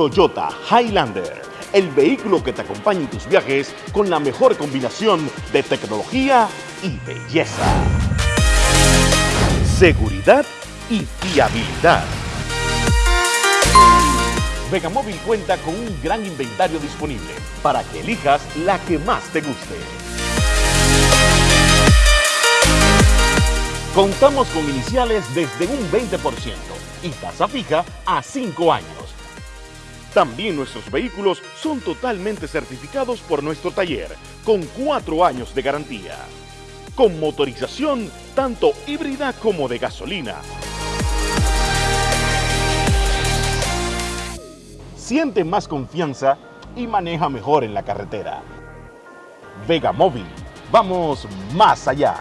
Toyota Highlander, el vehículo que te acompaña en tus viajes con la mejor combinación de tecnología y belleza. Seguridad y fiabilidad. Vegamóvil cuenta con un gran inventario disponible para que elijas la que más te guste. Contamos con iniciales desde un 20% y tasa fija a 5 años. También nuestros vehículos son totalmente certificados por nuestro taller, con 4 años de garantía. Con motorización tanto híbrida como de gasolina. Siente más confianza y maneja mejor en la carretera. Vega Móvil, vamos más allá.